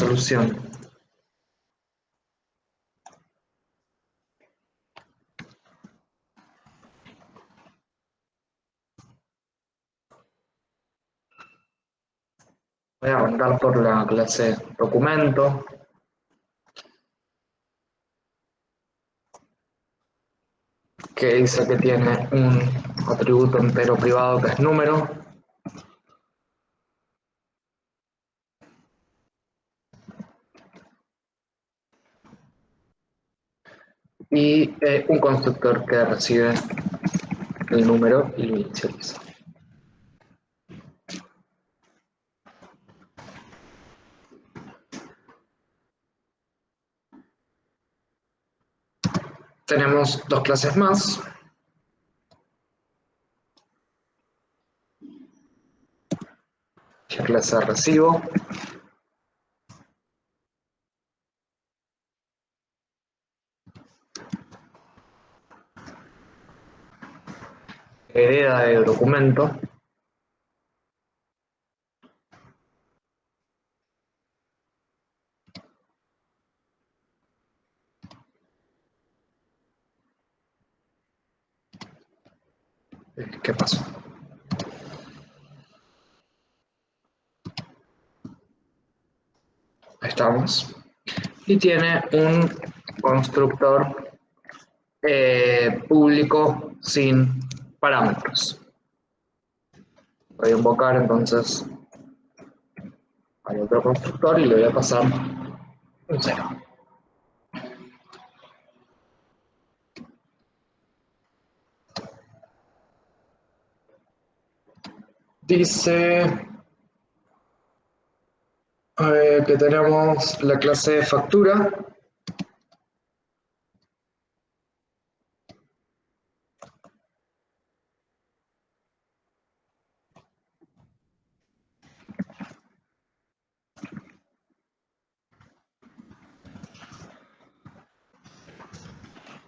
solución. Voy a arrancar por la clase documento. que dice que tiene un atributo entero privado que es número. Y eh, un constructor que recibe el número y lo inicializa. Tenemos dos clases más. La clase recibo. Hereda de documento. ¿Qué pasó? Estamos. Y tiene un constructor eh, público sin parámetros. Voy a invocar entonces al otro constructor y le voy a pasar un cero. Dice eh, que tenemos la clase de factura.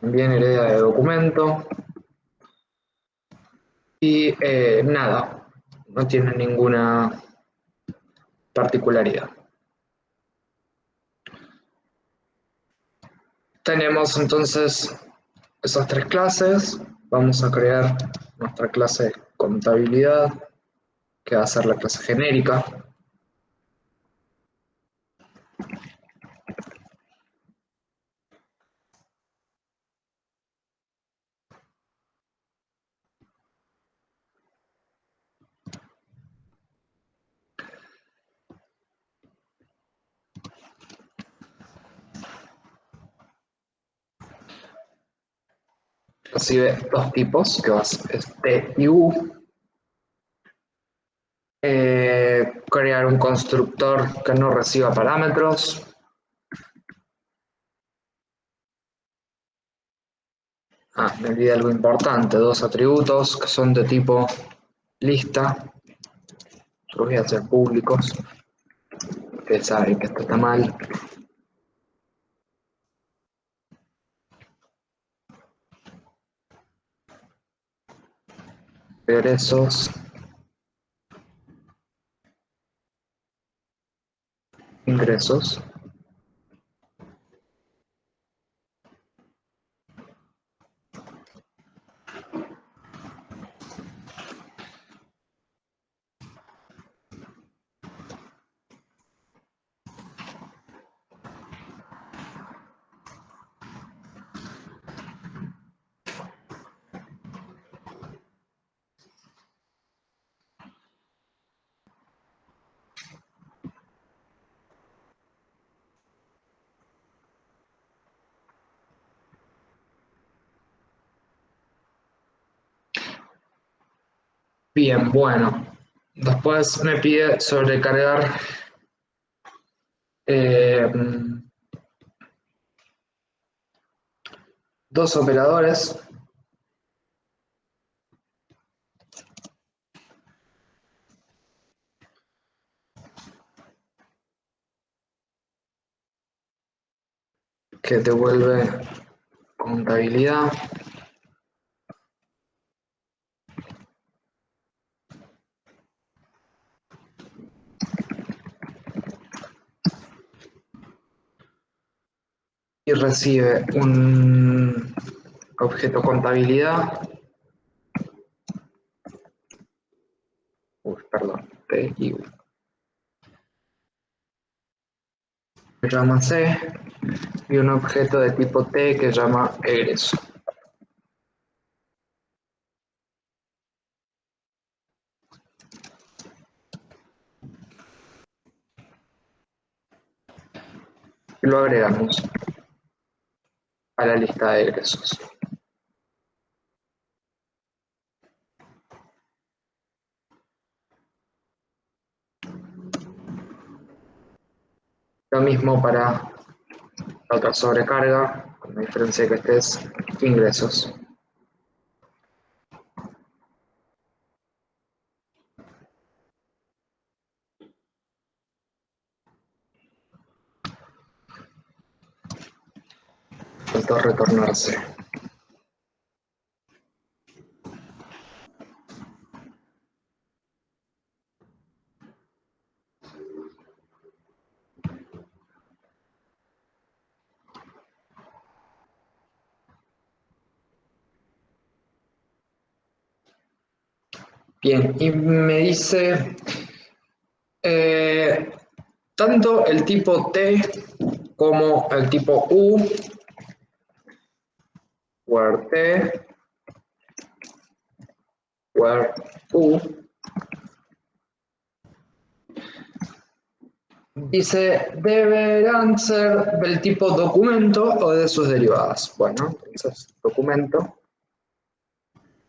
También hereda de documento. Y eh, nada, no tiene ninguna particularidad. Tenemos entonces esas tres clases. Vamos a crear nuestra clase contabilidad, que va a ser la clase genérica. Recibe dos tipos, que va a T y U. Eh, crear un constructor que no reciba parámetros. Ah, me olvidé algo importante, dos atributos que son de tipo lista. Los voy a hacer públicos. Ustedes saben que esto está mal. Egresos ingresos Bien, bueno. Después me pide sobrecargar eh, dos operadores. que devuelve contabilidad. Recibe un objeto contabilidad. Uy, perdón, T y U. Que llama C y un objeto de tipo T que llama egreso. Lo agregamos a la lista de egresos. Lo mismo para la otra sobrecarga, con la diferencia que este es ingresos. Falta retornarse. Bien, y me dice, eh, tanto el tipo T como el tipo U, where T, where U, dice, deberán ser del tipo documento o de sus derivadas. Bueno, entonces, documento,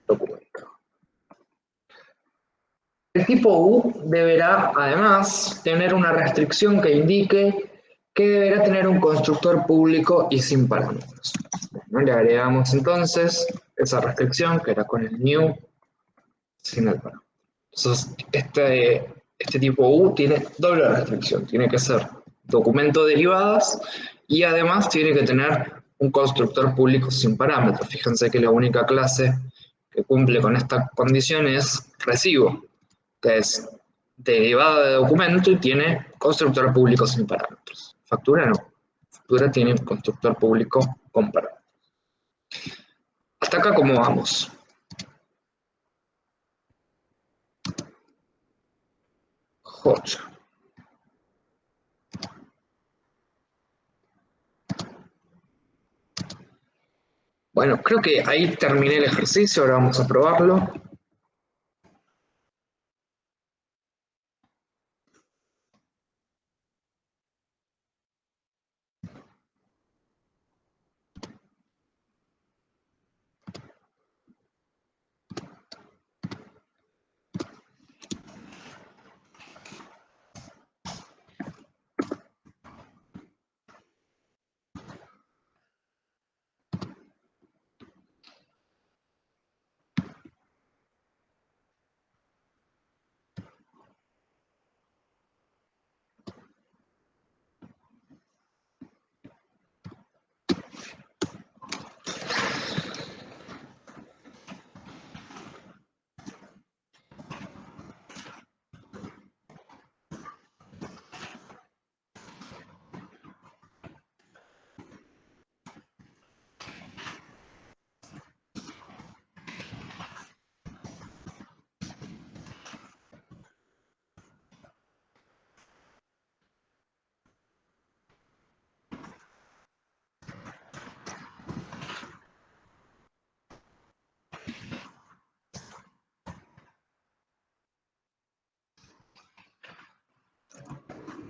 documento. El tipo U deberá, además, tener una restricción que indique que deberá tener un constructor público y sin parámetros. Le agregamos entonces esa restricción que era con el new sin el parámetro. Entonces, este, este tipo U tiene doble restricción. Tiene que ser documento derivadas y además tiene que tener un constructor público sin parámetros. Fíjense que la única clase que cumple con esta condición es recibo que es derivada de documento y tiene constructor público sin parámetros. Factura no. Factura tiene constructor público con parámetros. Hasta acá, ¿cómo vamos? Joya. Bueno, creo que ahí terminé el ejercicio, ahora vamos a probarlo.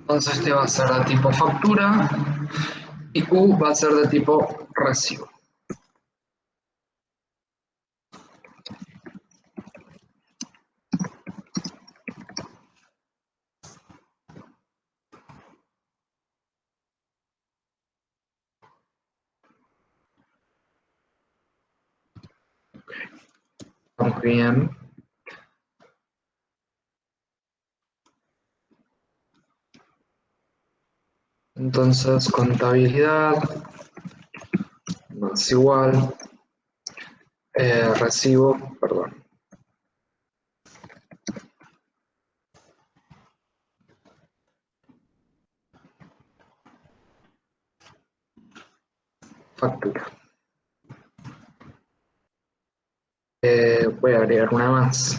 Entonces este va a ser de tipo factura y U va a ser de tipo recibo. Vamos bien. Entonces, contabilidad más igual eh, recibo, perdón. factura. Eh, voy a agregar una más.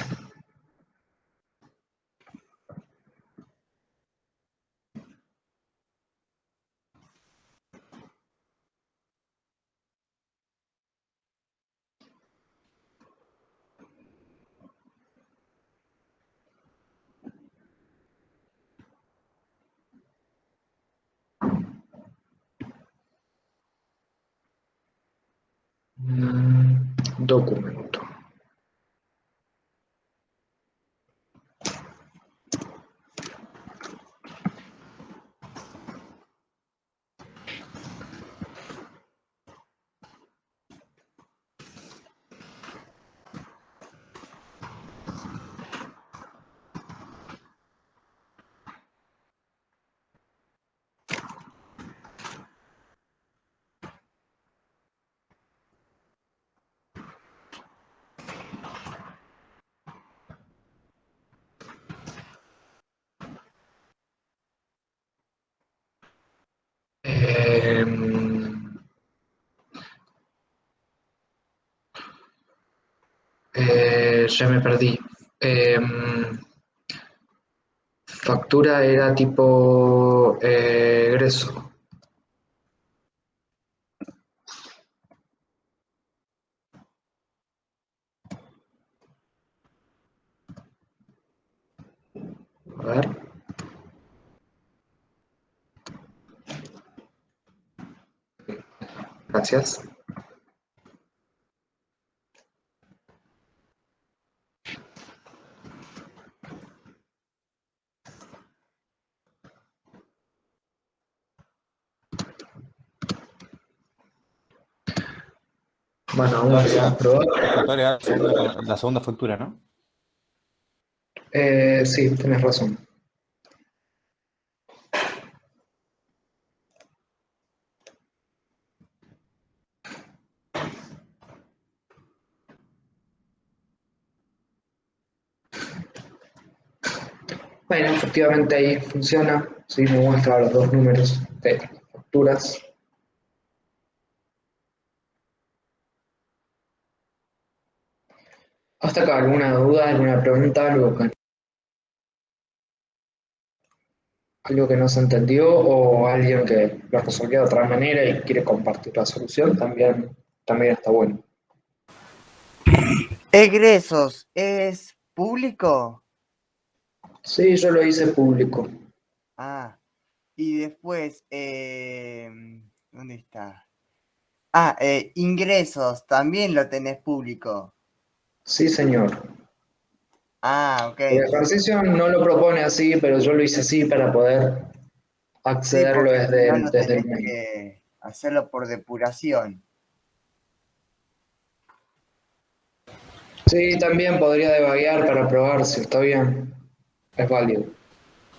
Documento. Eh, ya me perdí. Em, factura era tipo eh, egreso. A ver. Gracias. Bueno, vamos a probar. La segunda, la segunda factura, ¿no? Eh, sí, tienes razón. Bueno, efectivamente ahí funciona, sí, me muestra los dos números de facturas. Hasta acá, ¿alguna duda, alguna pregunta, algo que, algo que no se entendió o alguien que lo resolvió de otra manera y quiere compartir la solución? También, también está bueno. Egresos, ¿es público? Sí, yo lo hice público. Ah, y después, eh, ¿dónde está? Ah, eh, ingresos, también lo tenés público. Sí, señor. Ah, ok. El ejercicio no lo propone así, pero yo lo hice así para poder accederlo Sí, desde, no desde el que hacerlo por depuración. Sí, también podría debaguear para probar si está bien. Es válido.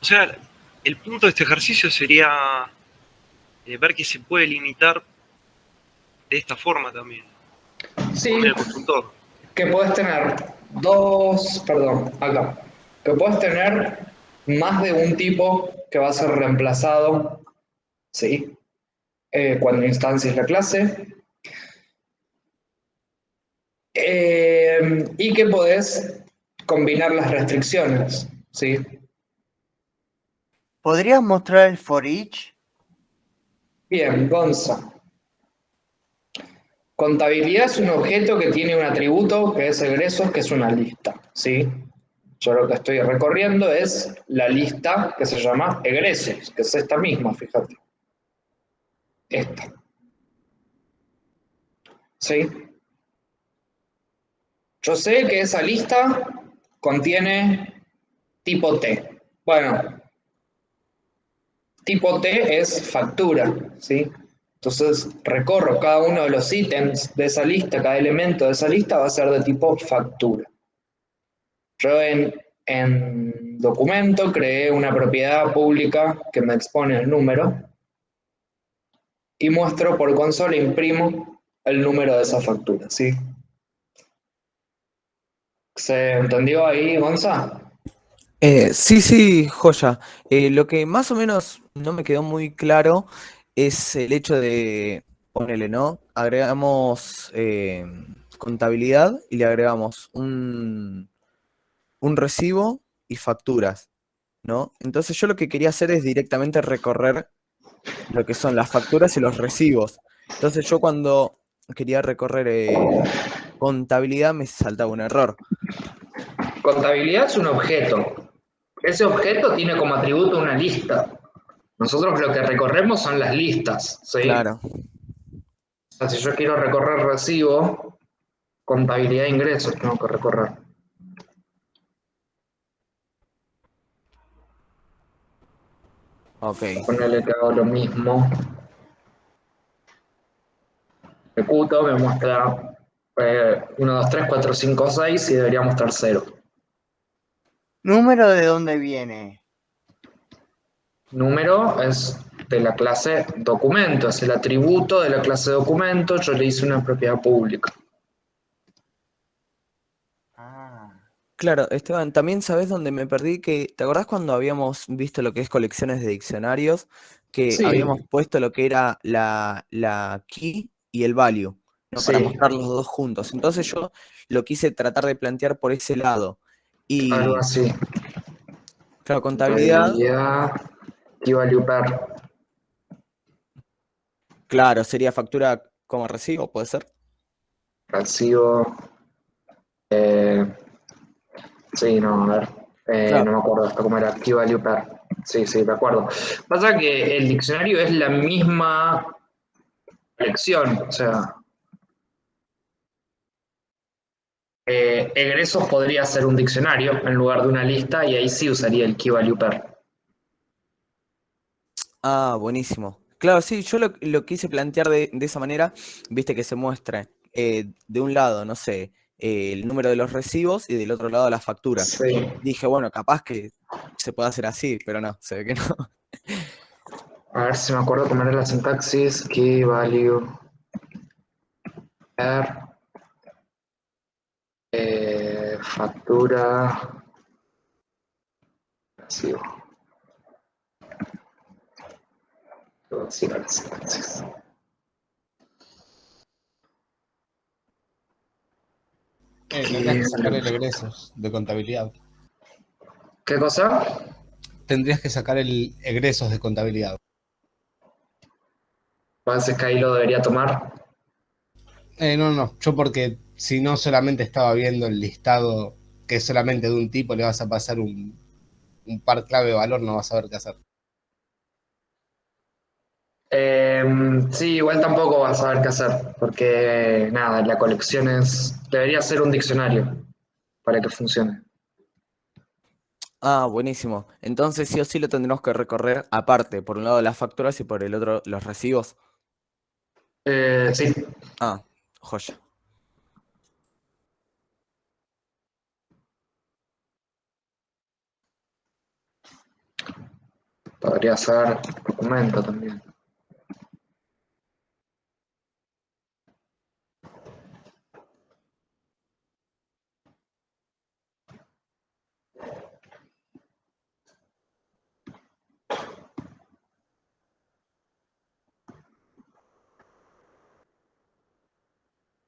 O sea, el punto de este ejercicio sería eh, ver que se puede limitar de esta forma también, Sí, con el consultor. que puedes tener dos, perdón, acá, que puedes tener más de un tipo que va a ser reemplazado, ¿sí? Eh, cuando instancies la clase. Eh, y que podés combinar las restricciones, ¿sí? ¿Podrías mostrar el for each? Bien, Gonza. Contabilidad es un objeto que tiene un atributo que es egresos, que es una lista, ¿sí? Yo lo que estoy recorriendo es la lista que se llama egresos, que es esta misma, fíjate. Esta. ¿Sí? Yo sé que esa lista contiene tipo T. Bueno, tipo T es factura, ¿sí? Entonces recorro cada uno de los ítems de esa lista, cada elemento de esa lista va a ser de tipo factura. Yo en, en documento creé una propiedad pública que me expone el número y muestro por consola, imprimo el número de esa factura, ¿sí? ¿Se entendió ahí, Gonza? Eh, sí, sí, joya. Eh, lo que más o menos no me quedó muy claro es el hecho de ponele, ¿no? Agregamos eh, contabilidad y le agregamos un, un recibo y facturas, ¿no? Entonces yo lo que quería hacer es directamente recorrer lo que son las facturas y los recibos. Entonces yo cuando quería recorrer contabilidad me saltaba un error. Contabilidad es un objeto. Ese objeto tiene como atributo una lista. Nosotros lo que recorremos son las listas, ¿sí? Claro. O sea, si yo quiero recorrer recibo, contabilidad de ingresos tengo que recorrer. Ok. Ponerle que hago lo mismo. Ejecuto, me muestra eh, 1, 2, 3, 4, 5, 6 y debería mostrar 0. ¿Número de dónde viene? Número es de la clase documento, es el atributo de la clase documento, yo le hice una propiedad pública. Ah, Claro, Esteban, también sabes dónde me perdí que, ¿te acordás cuando habíamos visto lo que es colecciones de diccionarios? Que Sí. habíamos puesto lo que era la, la key y el value, ¿no? Para mostrar los dos juntos. Entonces yo lo quise tratar de plantear por ese lado. Y, Algo así. claro, contabilidad, Contabilidad, key value pair. claro, sería factura como recibo, ¿puede ser? Recibo. Eh, sí, no, a ver. eh, Claro. No me acuerdo hasta cómo era. Key value pair. Sí, sí, me acuerdo. Pasa que el diccionario es la misma lección, o sea. Eh, egresos podría ser un diccionario en lugar de una lista y ahí sí usaría el key value pair. Ah, buenísimo. Claro, sí, yo lo, lo quise plantear de, de esa manera, viste que se muestre eh, de un lado, no sé, eh, el número de los recibos y del otro lado las facturas. Sí. Dije, bueno, capaz que se puede hacer así, pero no, se ve que no. A ver si me acuerdo cómo era la sintaxis. Key value pair. Eh, factura. Recibo. Todo así era la sintaxis. Eh, tendrías que sacar el egresos de contabilidad. ¿Qué cosa? Tendrías que sacar el egresos de contabilidad. Parece que ahí lo debería tomar. Eh, no, no, yo porque si no solamente estaba viendo el listado que es solamente de un tipo, le vas a pasar un, un par clave de valor, no vas a saber qué hacer. Eh, sí, igual tampoco vas a saber qué hacer, porque nada, la colección es. Debería ser un diccionario para que funcione. Ah, buenísimo. Entonces sí o sí lo tendremos que recorrer aparte, por un lado las facturas y por el otro los recibos. Eh, sí, Ah, joya. Podría ser documento también.